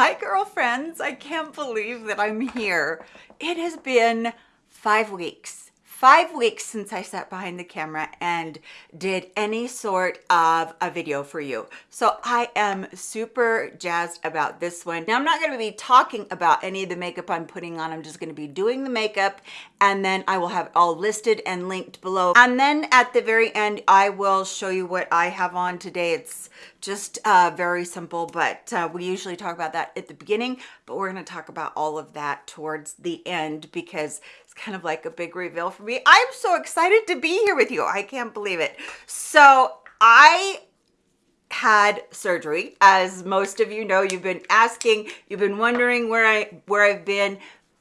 Hi, girlfriends. I can't believe that I'm here. It has been five weeks five weeks since I sat behind the camera and did any sort of a video for you. So I am super jazzed about this one. Now I'm not going to be talking about any of the makeup I'm putting on. I'm just going to be doing the makeup and then I will have all listed and linked below. And then at the very end, I will show you what I have on today. It's just uh, very simple, but uh, we usually talk about that at the beginning, but we're going to talk about all of that towards the end because it's kind of like a big reveal for me. I'm so excited to be here with you. I can't believe it. So I had surgery as most of you know you've been asking you've been wondering where i where i've been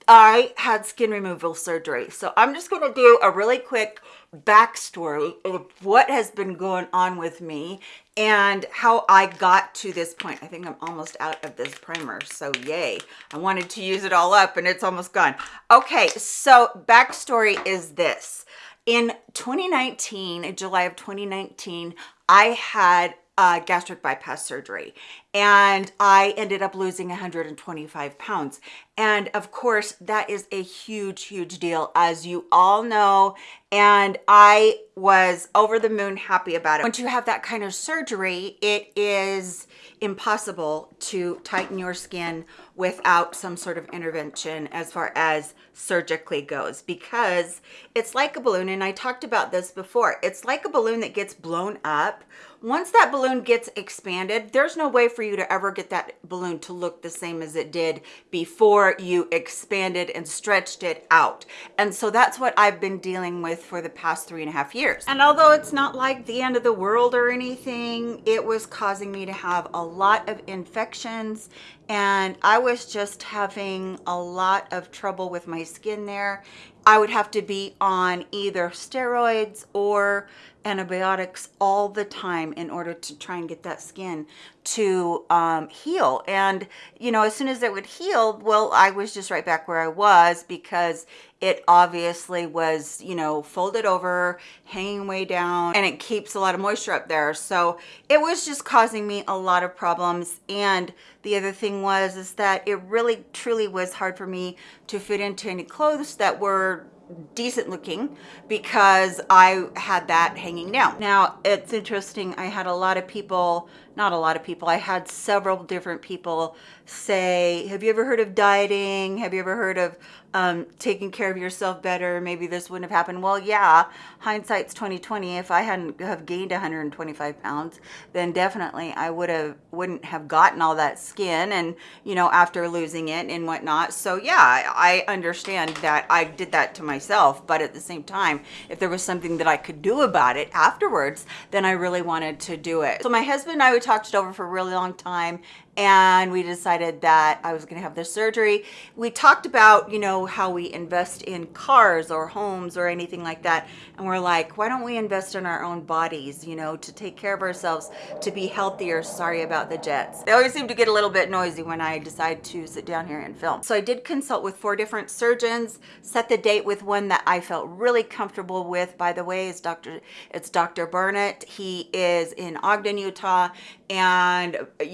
i had skin removal surgery so i'm just going to do a really quick backstory of what has been going on with me and how I got to this point. I think I'm almost out of this primer, so yay. I wanted to use it all up and it's almost gone. Okay, so backstory is this. In 2019, in July of 2019, I had uh, gastric bypass surgery and I ended up losing 125 pounds. And of course, that is a huge, huge deal, as you all know. And I was over the moon happy about it. Once you have that kind of surgery, it is impossible to tighten your skin without some sort of intervention as far as surgically goes because it's like a balloon and I talked about this before. It's like a balloon that gets blown up. Once that balloon gets expanded there's no way for you to ever get that balloon to look the same as it did before you expanded and stretched it out. And so that's what I've been dealing with for the past three and a half years. And although it's not like the end of the world or anything it was causing me to have a lot of infections and I was just having a lot of trouble with my skin there. I would have to be on either steroids or antibiotics all the time in order to try and get that skin to um, heal. And, you know, as soon as it would heal, well, I was just right back where I was because it obviously was, you know, folded over, hanging way down, and it keeps a lot of moisture up there. So it was just causing me a lot of problems. And the other thing was, is that it really truly was hard for me to fit into any clothes that were decent looking because I had that hanging down. Now, it's interesting. I had a lot of people, not a lot of people, I had several different people say, have you ever heard of dieting? Have you ever heard of um, taking care of yourself better? Maybe this wouldn't have happened. Well, yeah, hindsight's 2020. If I hadn't have gained 125 pounds, then definitely I would have, wouldn't have gotten all that skin and, you know, after losing it and whatnot. So yeah, I understand that I did that to myself, but at the same time, if there was something that I could do about it afterwards, then I really wanted to do it. So my husband and I, we talked it over for a really long time and we decided that I was going to have this surgery. We talked about, you know, how we invest in cars or homes or anything like that. And we're like, why don't we invest in our own bodies, you know, to take care of ourselves, to be healthier. Sorry about the jets. They always seem to get a little bit noisy when I decide to sit down here and film. So I did consult with four different surgeons, set the date with one that I felt really comfortable with. By the way, is Dr. It's Dr. Burnett. He is in Ogden, Utah, and uh,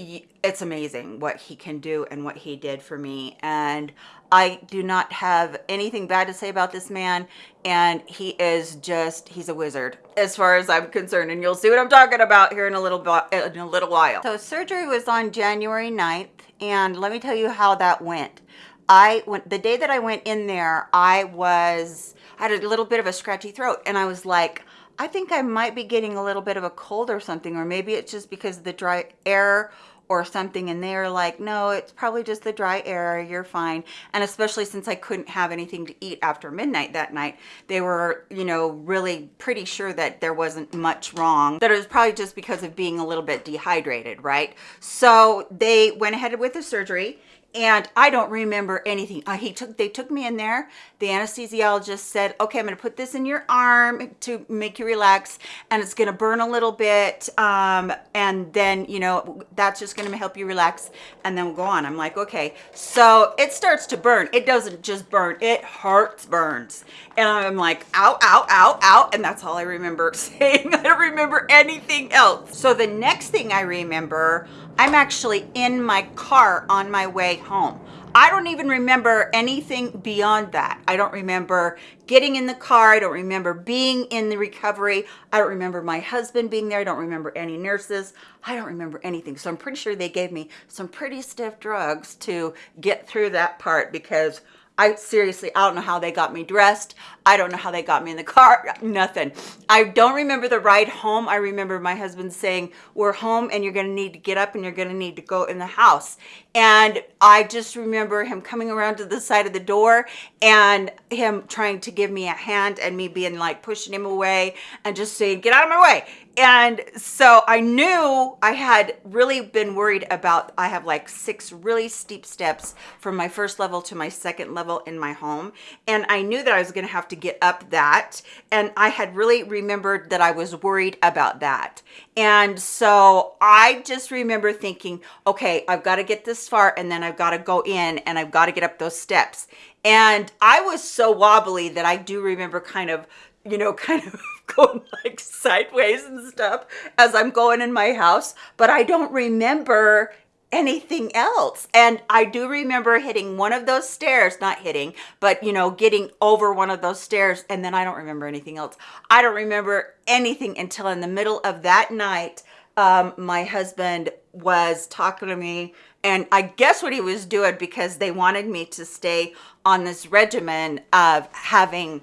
it's amazing what he can do and what he did for me. And I do not have anything bad to say about this man. And he is just he's a wizard as far as I'm concerned. And you'll see what I'm talking about here in a little in a little while. So surgery was on January 9th and let me tell you how that went. I went the day that I went in there I was I had a little bit of a scratchy throat. And I was like I think I might be getting a little bit of a cold or something or maybe it's just because of the dry air or something and they're like no it's probably just the dry air you're fine. And especially since i couldn't have anything to eat after midnight that night they were you know really pretty sure that there wasn't much wrong that it was probably just because of being a little bit dehydrated right? So they went ahead with the surgery and I don't remember anything. Uh, he took, they took me in there. The anesthesiologist said, okay, I'm going to put this in your arm to make you relax and it's going to burn a little bit. Um, and then, you know, that's just just gonna help you relax and then we'll go on. I'm like, okay. So it starts to burn. It doesn't just burn, it hurts burns. And I'm like, ow, ow, ow, ow. And that's all I remember saying. I don't remember anything else. So the next thing I remember, I'm actually in my car on my way home. I don't even remember anything beyond that. I don't remember getting in the car. I don't remember being in the recovery. I don't remember my husband being there. I don't remember any nurses. I don't remember anything. So I'm pretty sure they gave me some pretty stiff drugs to get through that part because I seriously, I don't know how they got me dressed. I don't know how they got me in the car, nothing. I don't remember the ride home. I remember my husband saying, we're home and you're gonna need to get up and you're gonna need to go in the house. And I just remember him coming around to the side of the door and him trying to give me a hand and me being like pushing him away and just saying, get out of my way and so I knew I had really been worried about, I have like six really steep steps from my first level to my second level in my home. And I knew that I was gonna have to get up that. And I had really remembered that I was worried about that. And so I just remember thinking, okay, I've got to get this far and then I've got to go in and I've got to get up those steps. And I was so wobbly that I do remember kind of you know, kind of going like sideways and stuff as I'm going in my house, but I don't remember anything else. And I do remember hitting one of those stairs, not hitting, but you know, getting over one of those stairs. And then I don't remember anything else. I don't remember anything until in the middle of that night, um, my husband was talking to me and I guess what he was doing because they wanted me to stay on this regimen of having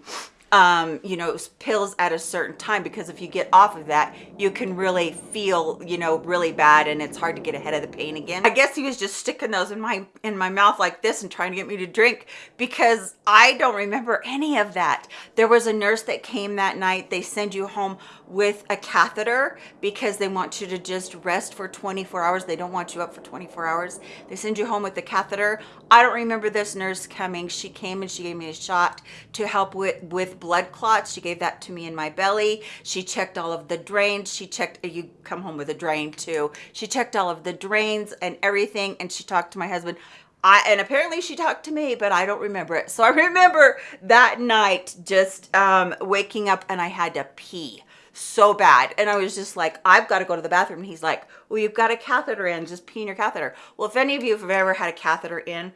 um, you know, pills at a certain time because if you get off of that, you can really feel, you know, really bad and it's hard to get ahead of the pain again. I guess he was just sticking those in my in my mouth like this and trying to get me to drink because I don't remember any of that. There was a nurse that came that night. They send you home with a catheter because they want you to just rest for 24 hours. They don't want you up for 24 hours. They send you home with the catheter. I don't remember this nurse coming. She came and she gave me a shot to help with, with blood clots. She gave that to me in my belly. She checked all of the drains. She checked, you come home with a drain too. She checked all of the drains and everything. And she talked to my husband. I, and apparently she talked to me, but I don't remember it. So I remember that night just um, waking up and I had to pee so bad. And I was just like, I've got to go to the bathroom. And he's like, well, you've got a catheter in, just pee in your catheter. Well, if any of you have ever had a catheter in,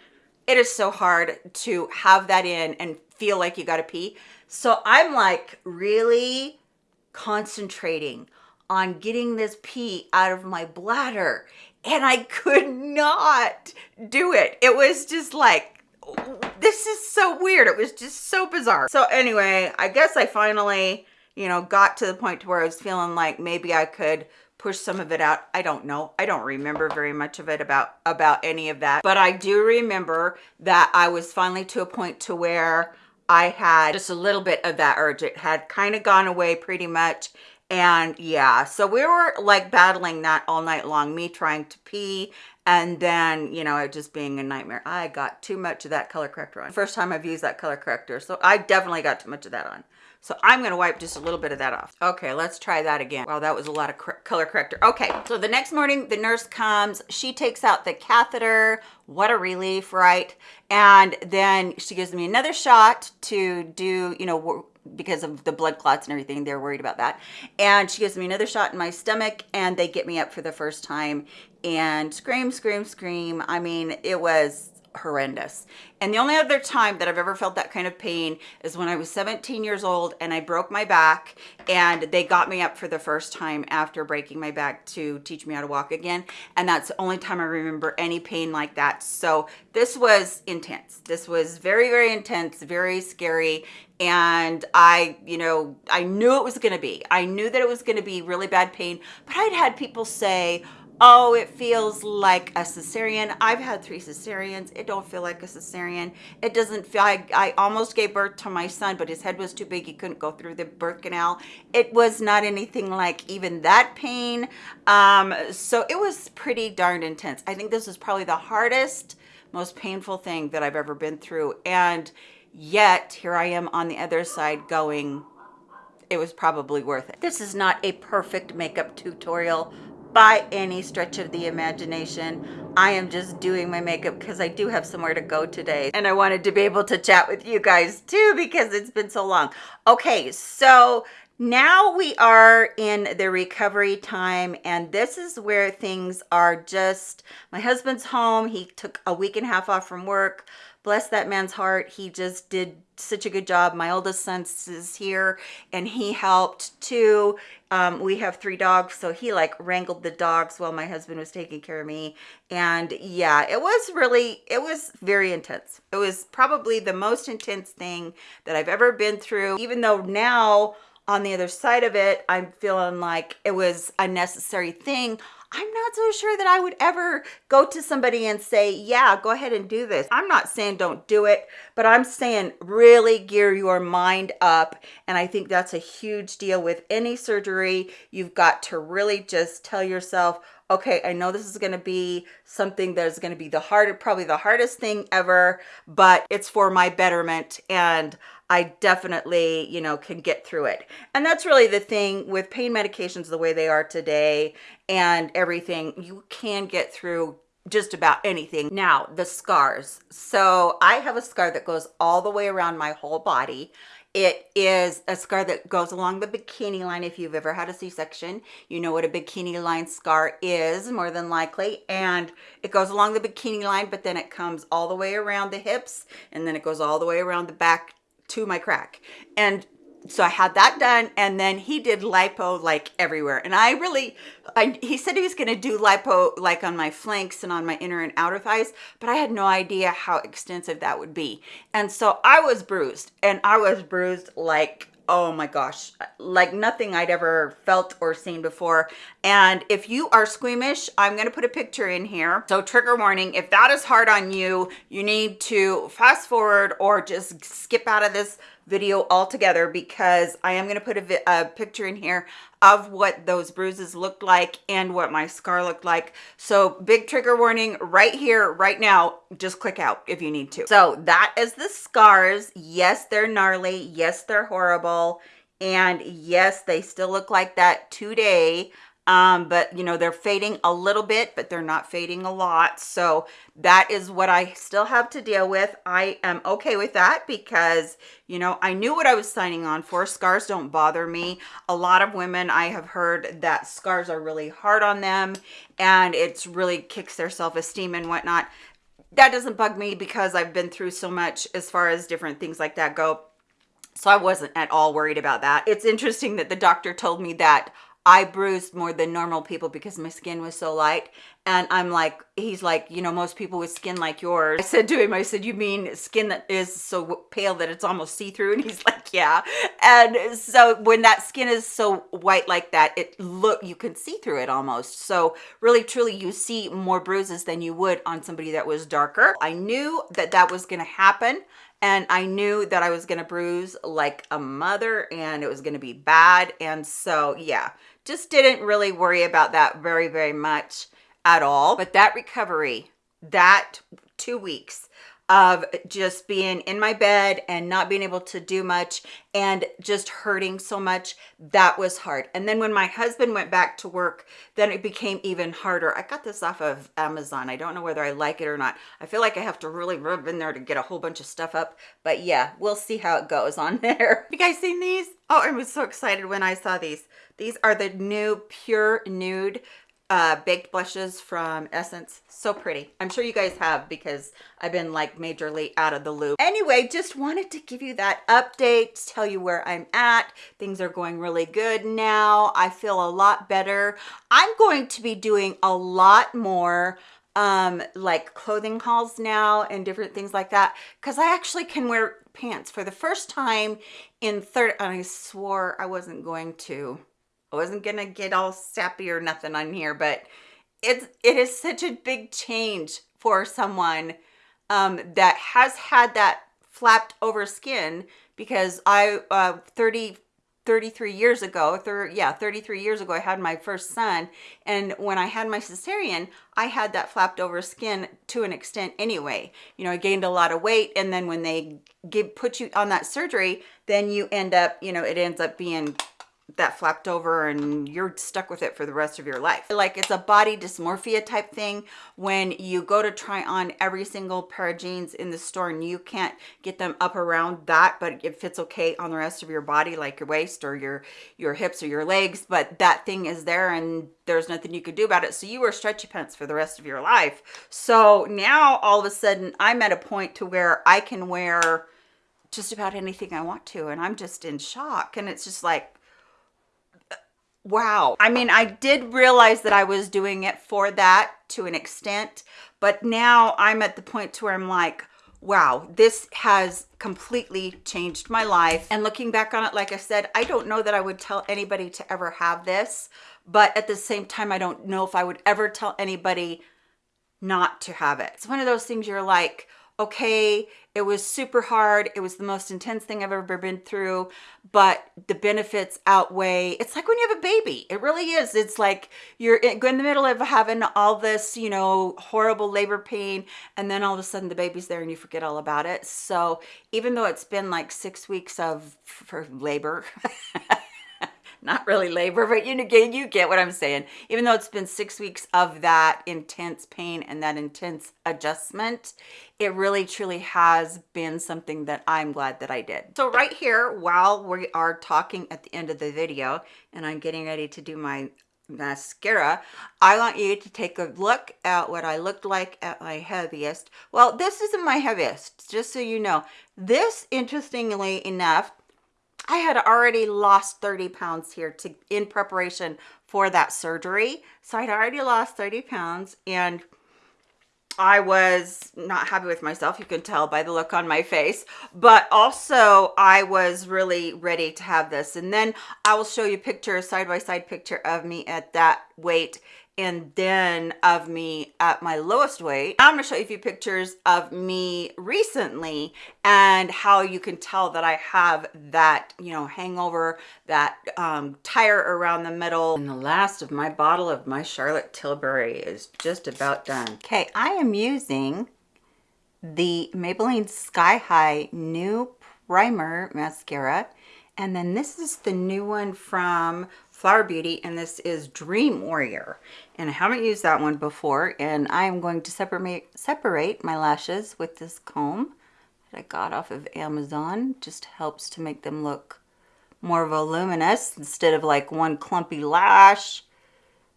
it is so hard to have that in and feel like you got to pee. So I'm like really concentrating on getting this pee out of my bladder. And I could not do it. It was just like, this is so weird. It was just so bizarre. So anyway, I guess I finally you know, got to the point to where I was feeling like maybe I could push some of it out. I don't know. I don't remember very much of it about, about any of that. But I do remember that I was finally to a point to where I had just a little bit of that urge. It had kind of gone away pretty much. And yeah, so we were like battling that all night long, me trying to pee and then, you know, it just being a nightmare. I got too much of that color corrector on. First time I've used that color corrector. So I definitely got too much of that on. So I'm going to wipe just a little bit of that off. Okay, let's try that again. Wow, that was a lot of color corrector. Okay, so the next morning, the nurse comes. She takes out the catheter. What a relief, right? And then she gives me another shot to do, you know, because of the blood clots and everything they're worried about that and she gives me another shot in my stomach and they get me up for the first time and scream scream scream i mean it was horrendous. And the only other time that I've ever felt that kind of pain is when I was 17 years old and I broke my back and they got me up for the first time after breaking my back to teach me how to walk again. And that's the only time I remember any pain like that. So this was intense. This was very, very intense, very scary. And I, you know, I knew it was going to be. I knew that it was going to be really bad pain, but I'd had people say, oh it feels like a cesarean. I've had three cesareans. It don't feel like a cesarean. It doesn't feel I, I almost gave birth to my son but his head was too big. He couldn't go through the birth canal. It was not anything like even that pain. Um so it was pretty darn intense. I think this is probably the hardest most painful thing that i've ever been through. And yet here i am on the other side going it was probably worth it. This is not a perfect makeup tutorial by any stretch of the imagination. I am just doing my makeup because I do have somewhere to go today. And I wanted to be able to chat with you guys too because it's been so long. Okay, so now we are in the recovery time and this is where things are just my husband's home he took a week and a half off from work bless that man's heart. He just did such a good job. My oldest son is here and he helped too. Um, we have three dogs so he like wrangled the dogs while my husband was taking care of me. And yeah it was really it was very intense. It was probably the most intense thing that i've ever been through. Even though now on the other side of it, I'm feeling like it was a necessary thing. I'm not so sure that I would ever go to somebody and say, yeah, go ahead and do this. I'm not saying don't do it, but I'm saying really gear your mind up. And I think that's a huge deal with any surgery. You've got to really just tell yourself, okay, I know this is going to be something that is going to be the hard, probably the hardest thing ever, but it's for my betterment. And I definitely, you know, can get through it. And that's really the thing with pain medications the way they are today and everything, you can get through just about anything. Now, the scars. So I have a scar that goes all the way around my whole body. It is a scar that goes along the bikini line. If you've ever had a C-section, you know what a bikini line scar is more than likely. And it goes along the bikini line, but then it comes all the way around the hips and then it goes all the way around the back to my crack. And so I had that done and then he did lipo like everywhere. And I really I, he said he was going to do lipo like on my flanks and on my inner and outer thighs but I had no idea how extensive that would be. And so I was bruised and I was bruised like oh my gosh like nothing i'd ever felt or seen before. And if you are squeamish i'm to put a picture in here. So trigger warning if that is hard on you you need to fast forward or just skip out of this video altogether because I am going to put a, a, picture in here of what those bruises looked like and what my scar looked like. So big trigger warning right here, right now, just click out if you need to. So that is the scars. Yes, they're gnarly. Yes, they're horrible. And yes, they still look like that today um but you know they're fading a little bit but they're not fading a lot. So that is what i still have to deal with. I am okay with that because you know i knew what i was signing on for. Scars don't bother me. A lot of women i have heard that scars are really hard on them and it's really kicks their self-esteem and whatnot. That doesn't bug me because i've been through so much as far as different things like that go. So I wasn't at all worried about that. It's interesting that the doctor told me that I bruised more than normal people because my skin was so light. And I'm like, he's like, you know, most people with skin like yours. I said to him, I said, you mean skin that is so pale that it's almost see-through? And he's like, yeah. And so when that skin is so white like that, it look, you can see through it almost. So really, truly, you see more bruises than you would on somebody that was darker. I knew that that was going to happen and I knew that I was going to bruise like a mother and it was going to be bad. And so, yeah, just didn't really worry about that very, very much at all. But that recovery, that two weeks of just being in my bed and not being able to do much and just hurting so much that was hard. And then when my husband went back to work then it became even harder. I got this off of amazon. I don't know whether i like it or not. I feel like i have to really rub in there to get a whole bunch of stuff up but yeah we'll see how it goes on there. You guys seen these? Oh i was so excited when i saw these. These are the new pure nude uh, baked blushes from Essence. So pretty. I'm sure you guys have because I've been like majorly out of the loop. Anyway, just wanted to give you that update, tell you where I'm at. Things are going really good now. I feel a lot better. I'm going to be doing a lot more um like clothing hauls now and different things like that because i actually can wear pants for the first time in third and i swore i wasn't going to I wasn't gonna get all sappy or nothing on here, but it's it is such a big change for someone um, that has had that flapped over skin because I uh, 30 33 years ago, thir yeah, 33 years ago, I had my first son. And when I had my cesarean, I had that flapped over skin to an extent anyway. You know, I gained a lot of weight. And then when they give, put you on that surgery, then you end up, you know, it ends up being that flapped over and you're stuck with it for the rest of your life. Like it's a body dysmorphia type thing when you go to try on every single pair of jeans in the store and you can't get them up around that, but it fits okay on the rest of your body, like your waist or your, your hips or your legs, but that thing is there and there's nothing you could do about it. So you wear stretchy pants for the rest of your life. So now all of a sudden I'm at a point to where I can wear just about anything I want to. And I'm just in shock. And it's just like, wow. I mean, I did realize that I was doing it for that to an extent, but now I'm at the point to where I'm like, wow, this has completely changed my life. And looking back on it, like I said, I don't know that I would tell anybody to ever have this, but at the same time, I don't know if I would ever tell anybody not to have it. It's one of those things you're like, okay, it was super hard. It was the most intense thing I've ever been through, but the benefits outweigh. It's like when you have a baby. It really is. It's like you're in the middle of having all this, you know, horrible labor pain, and then all of a sudden the baby's there and you forget all about it. So even though it's been like six weeks of for labor, not really labor, but you get, you get what I'm saying. Even though it's been six weeks of that intense pain and that intense adjustment, it really truly has been something that I'm glad that I did. So right here, while we are talking at the end of the video and I'm getting ready to do my mascara, I want you to take a look at what I looked like at my heaviest. Well, this isn't my heaviest, just so you know. This, interestingly enough, I had already lost 30 pounds here to in preparation for that surgery. So I'd already lost 30 pounds and I was not happy with myself. You can tell by the look on my face, but also I was really ready to have this. And then I will show you picture, side by side picture of me at that weight and then of me at my lowest weight. I'm gonna show you a few pictures of me recently and how you can tell that I have that, you know, hangover, that um, tire around the middle. And the last of my bottle of my Charlotte Tilbury is just about done. Okay, I am using the Maybelline Sky High New Primer Mascara. And then this is the new one from Flower Beauty, and this is Dream Warrior. And I haven't used that one before and I am going to separate separate my lashes with this comb that I got off of Amazon. Just helps to make them look more voluminous instead of like one clumpy lash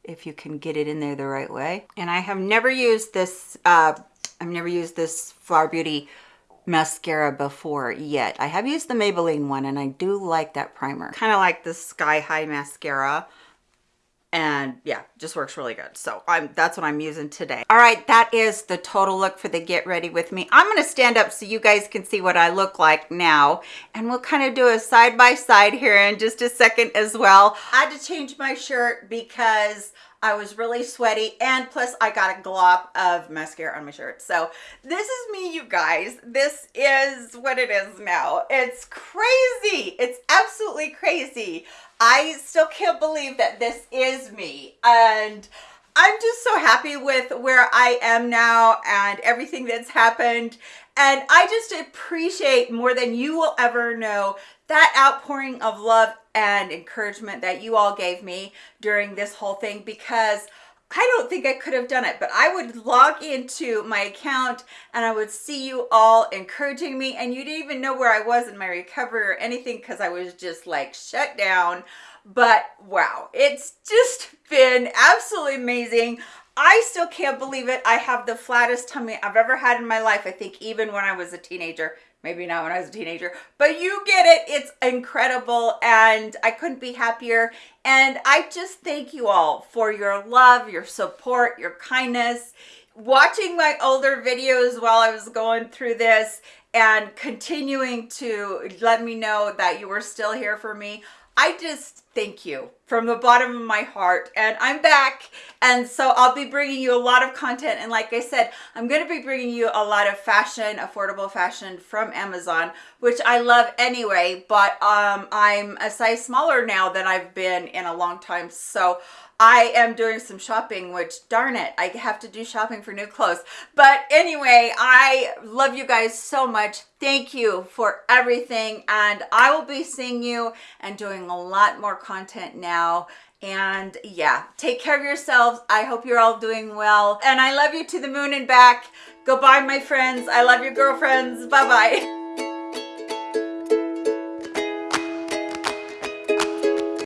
if you can get it in there the right way. And I have never used this uh, I've never used this Flower Beauty mascara before yet. I have used the Maybelline one and I do like that primer. Kind of like the Sky High mascara. And yeah just works really good. So i'm that's what i'm using today. All right that is the total look for the get ready with me. I'm going to stand up so you guys can see what i look like now and we'll kind of do a side by side here in just a second as well. I had to change my shirt because I was really sweaty and plus I got a glop of mascara on my shirt. So this is me, you guys. This is what it is now. It's crazy. It's absolutely crazy. I still can't believe that this is me. And I'm just so happy with where I am now and everything that's happened. And I just appreciate more than you will ever know that outpouring of love and encouragement that you all gave me during this whole thing because I don't think I could have done it, but I would log into my account and I would see you all encouraging me and you didn't even know where I was in my recovery or anything because I was just like shut down. But wow, it's just been absolutely amazing. I still can't believe it. I have the flattest tummy I've ever had in my life. I think even when I was a teenager, maybe not when I was a teenager, but you get it. It's incredible and I couldn't be happier. And I just thank you all for your love, your support, your kindness, watching my older videos while I was going through this and continuing to let me know that you were still here for me. I just thank you from the bottom of my heart and I'm back and so I'll be bringing you a lot of content and like I said I'm going to be bringing you a lot of fashion affordable fashion from Amazon which I love anyway but um, I'm a size smaller now than I've been in a long time so I am doing some shopping, which darn it, I have to do shopping for new clothes. But anyway, I love you guys so much. Thank you for everything. And I will be seeing you and doing a lot more content now. And yeah, take care of yourselves. I hope you're all doing well. And I love you to the moon and back. Goodbye, my friends. I love your girlfriends. Bye-bye.